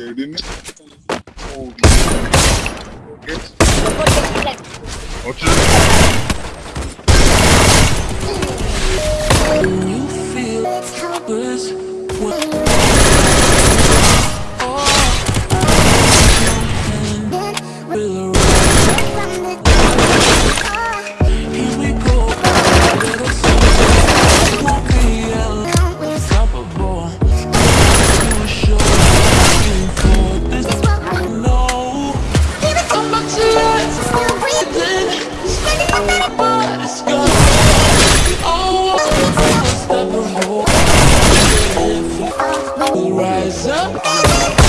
Jaden. Oh, okay. Watch it. You feel helpless Rise up.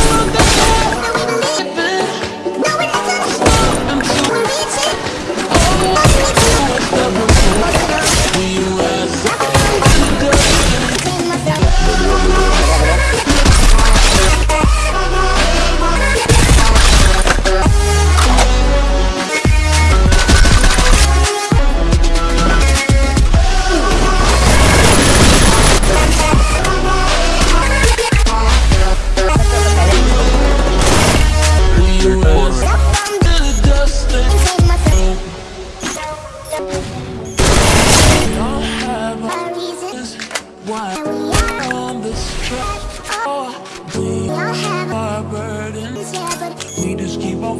Why we're on this track. Oh, we are burdens. yeah, but We just keep on.